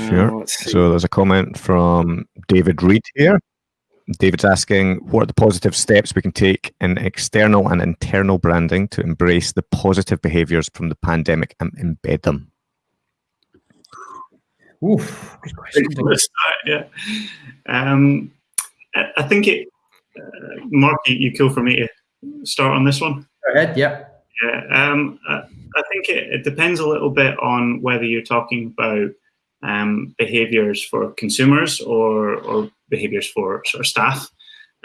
Sure. Uh, so there's a comment from David Reed here. David's asking, what are the positive steps we can take in external and internal branding to embrace the positive behaviors from the pandemic and embed them? Oof, good question. yeah. Um, I think it, uh, Mark, you, you kill for me to start on this one. Go ahead, yeah. Yeah, um, I, I think it, it depends a little bit on whether you're talking about um, behaviors for consumers or, or behaviors for sort of staff.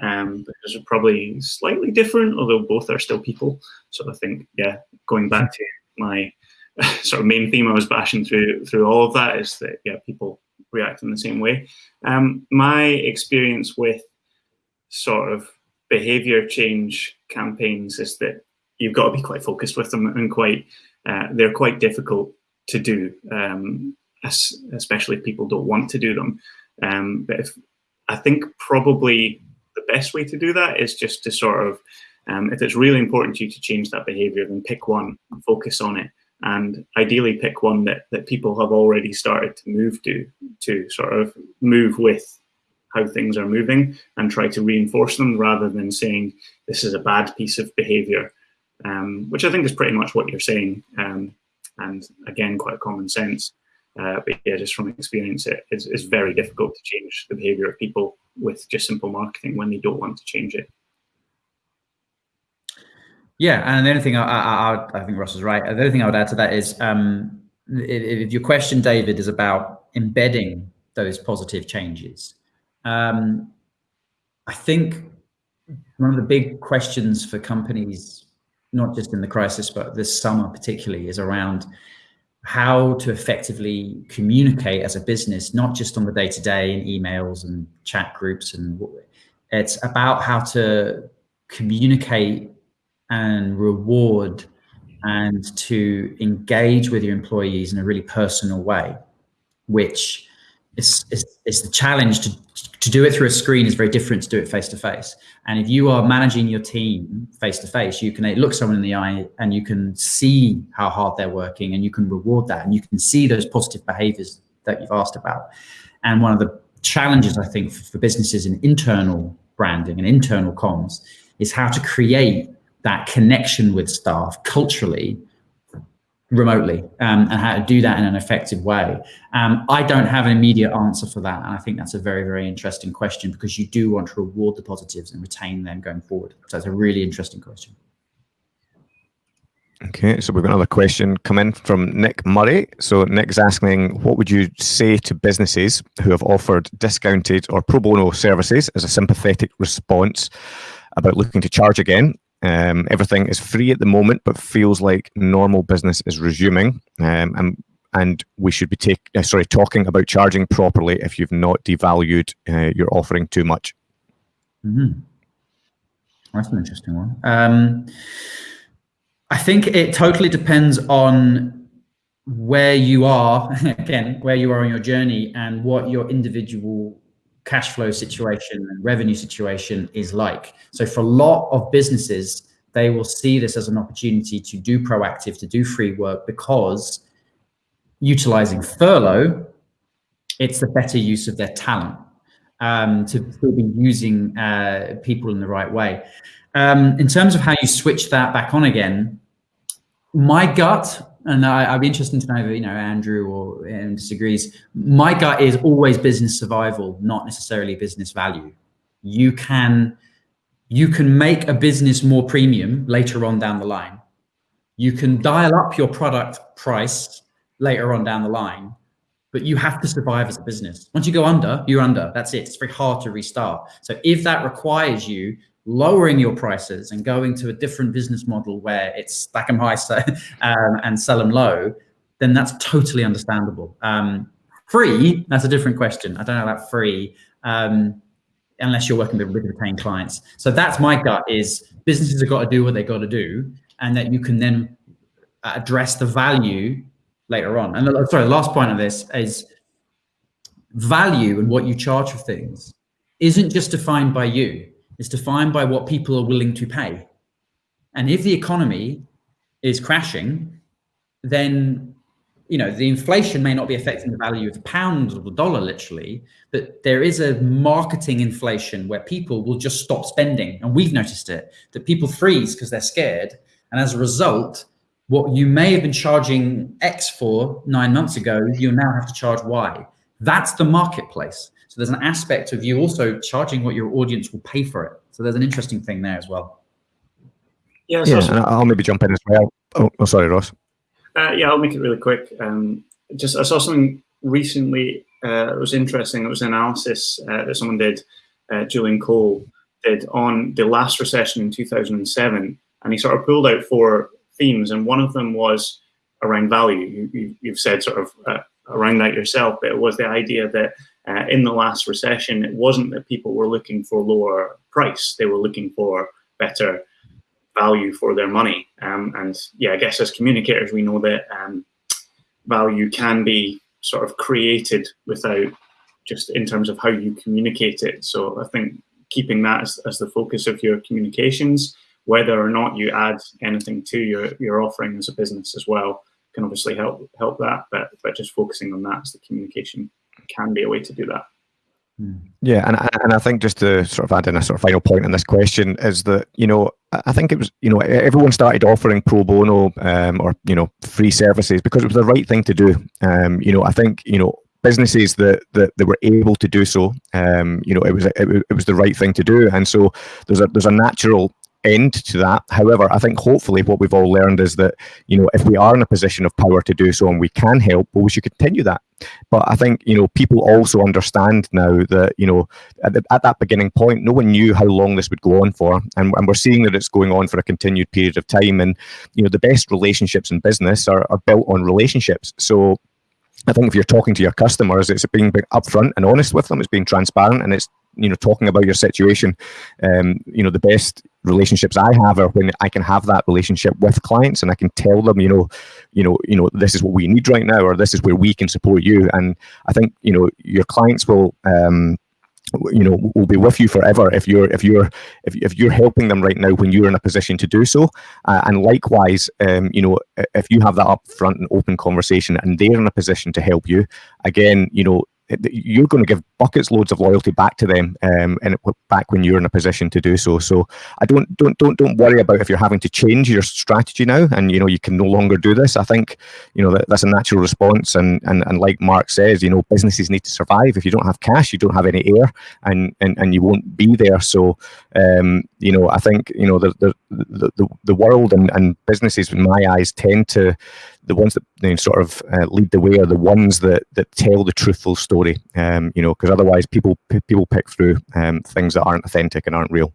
Um, because they're probably slightly different, although both are still people. So I think, yeah, going back to my sort of main theme I was bashing through through all of that is that yeah, people react in the same way. Um, my experience with sort of behavior change campaigns is that you've got to be quite focused with them and quite uh, they're quite difficult to do. Um, especially if people don't want to do them. Um, but if, I think probably the best way to do that is just to sort of, um, if it's really important to you to change that behavior, then pick one, focus on it, and ideally pick one that, that people have already started to move to, to sort of move with how things are moving and try to reinforce them rather than saying this is a bad piece of behavior, um, which I think is pretty much what you're saying. Um, and again, quite common sense. Uh, but yeah, just from experience, it is it's very difficult to change the behavior of people with just simple marketing when they don't want to change it. Yeah, and the only thing I, I, I think Ross is right. The only thing I would add to that is um, if, your question, David, is about embedding those positive changes, um, I think one of the big questions for companies, not just in the crisis, but this summer particularly, is around how to effectively communicate as a business, not just on the day to day in emails and chat groups. And it's about how to communicate and reward and to engage with your employees in a really personal way, which is, is, is the challenge to, to do it through a screen is very different to do it face to face. And if you are managing your team face to face, you can look someone in the eye and you can see how hard they're working and you can reward that and you can see those positive behaviors that you've asked about. And one of the challenges I think for businesses in internal branding and internal comms is how to create that connection with staff culturally remotely um, and how to do that in an effective way. Um, I don't have an immediate answer for that. And I think that's a very, very interesting question because you do want to reward the positives and retain them going forward. So it's a really interesting question. Okay, so we've got another question come in from Nick Murray. So Nick's asking, what would you say to businesses who have offered discounted or pro bono services as a sympathetic response about looking to charge again um, everything is free at the moment, but feels like normal business is resuming. Um, and and we should be take, uh, sorry talking about charging properly if you've not devalued uh, your offering too much. Mm -hmm. That's an interesting one. Um, I think it totally depends on where you are again, where you are on your journey, and what your individual cash flow situation and revenue situation is like. So for a lot of businesses, they will see this as an opportunity to do proactive, to do free work because utilizing furlough, it's the better use of their talent um, to be using uh, people in the right way. Um, in terms of how you switch that back on again, my gut, and I, would be interested to know if you know Andrew or um, disagrees. My gut is always business survival, not necessarily business value. You can you can make a business more premium later on down the line. You can dial up your product price later on down the line, but you have to survive as a business. Once you go under, you're under. That's it. It's very hard to restart. So if that requires you lowering your prices and going to a different business model where it's stack them high um, and sell them low, then that's totally understandable. Um, free, that's a different question. I don't know about free, um, unless you're working with, retained clients. So that's my gut is businesses have got to do what they got to do and that you can then address the value later on. And the, sorry, the last point of this is value and what you charge for things isn't just defined by you is defined by what people are willing to pay. And if the economy is crashing, then you know the inflation may not be affecting the value of the pound or the dollar literally, but there is a marketing inflation where people will just stop spending, and we've noticed it that people freeze because they're scared, and as a result, what you may have been charging X for nine months ago, you now have to charge Y. That's the marketplace. So there's an aspect of you also charging what your audience will pay for it. So there's an interesting thing there as well. Yeah, yeah and I'll maybe jump in as well. Oh, oh sorry, Ross. Uh, yeah, I'll make it really quick. Um, just I saw something recently. Uh, it was interesting. It was an analysis uh, that someone did. Uh, Julian Cole did on the last recession in 2007, and he sort of pulled out four themes, and one of them was around value. You, have said sort of uh, around that yourself, but it was the idea that uh, in the last recession, it wasn't that people were looking for lower price; they were looking for better value for their money. Um, and yeah, I guess as communicators, we know that um, value can be sort of created without just in terms of how you communicate it. So I think keeping that as, as the focus of your communications, whether or not you add anything to your, your offering as a business as well, can obviously help help that. But but just focusing on that as the communication can be a way to do that. Hmm. Yeah, and and I think just to sort of add in a sort of final point on this question is that you know I think it was you know everyone started offering pro bono um, or you know free services because it was the right thing to do. Um, you know I think you know businesses that that, that were able to do so um, you know it was it, it was the right thing to do and so there's a there's a natural end to that. However, I think hopefully what we've all learned is that, you know, if we are in a position of power to do so and we can help, well, we should continue that. But I think, you know, people also understand now that, you know, at, the, at that beginning point, no one knew how long this would go on for. And, and we're seeing that it's going on for a continued period of time. And, you know, the best relationships in business are, are built on relationships. So I think if you're talking to your customers, it's being upfront and honest with them. It's being transparent, and it's you know talking about your situation. Um, you know, the best relationships I have are when I can have that relationship with clients, and I can tell them, you know, you know, you know, this is what we need right now, or this is where we can support you. And I think you know your clients will. Um, you know will be with you forever if you're if you're if, if you're helping them right now when you're in a position to do so uh, and likewise um, you know if you have that upfront and open conversation and they're in a position to help you again you know you're going to give buckets loads of loyalty back to them um, and back when you're in a position to do so. So i don't don't don't don't worry about if you're having to change your strategy now and you know you can no longer do this. I think you know that, that's a natural response. And, and and like mark says you know businesses need to survive. If you don't have cash you don't have any air and and, and you won't be there. So um, you know i think you know the the the, the world and, and businesses in my eyes tend to the ones that you know, sort of uh, lead the way are the ones that that tell the truthful story. Um, you know, because otherwise people people pick through um, things that aren't authentic and aren't real.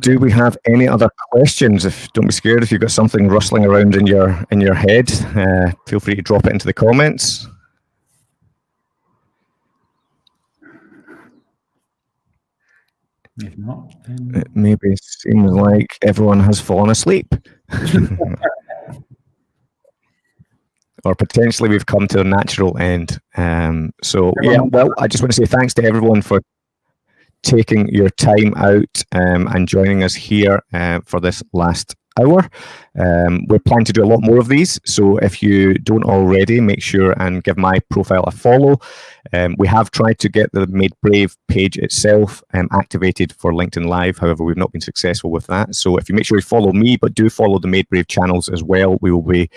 Do we have any other questions? If don't be scared if you've got something rustling around in your in your head, uh, feel free to drop it into the comments. If not, then... it maybe seems like everyone has fallen asleep. or potentially we've come to a natural end. Um, so yeah, well, I just want to say thanks to everyone for taking your time out um, and joining us here uh, for this last hour. Um, we're planning to do a lot more of these. So if you don't already, make sure and give my profile a follow. Um, we have tried to get the Made Brave page itself um, activated for LinkedIn Live. However, we've not been successful with that. So if you make sure you follow me, but do follow the Made Brave channels as well, we will be,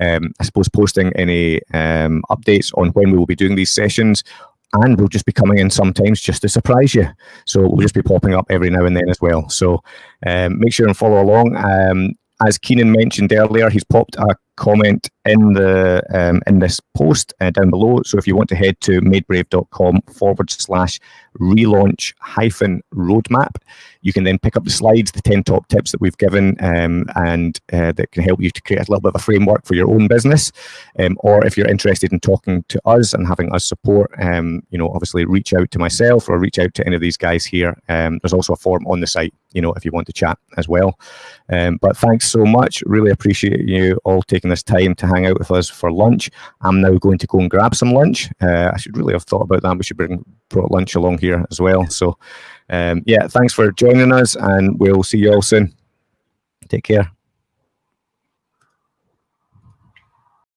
um, I suppose, posting any um, updates on when we will be doing these sessions and we'll just be coming in sometimes just to surprise you. So we'll just be popping up every now and then as well. So um, make sure and follow along. Um, as Keenan mentioned earlier, he's popped a comment in the um, in this post uh, down below. So if you want to head to madebrave.com forward slash relaunch hyphen roadmap, you can then pick up the slides, the 10 top tips that we've given, um, and uh, that can help you to create a little bit of a framework for your own business. Um, or if you're interested in talking to us and having us support, um, you know, obviously reach out to myself or reach out to any of these guys here. Um, there's also a form on the site, you know, if you want to chat as well. Um, but thanks so much. Really appreciate you all taking this time to hang out with us for lunch. I'm now going to go and grab some lunch. Uh, I should really have thought about that. We should bring brought lunch along here as well. So, um, yeah, thanks for joining us, and we'll see you all soon. Take care.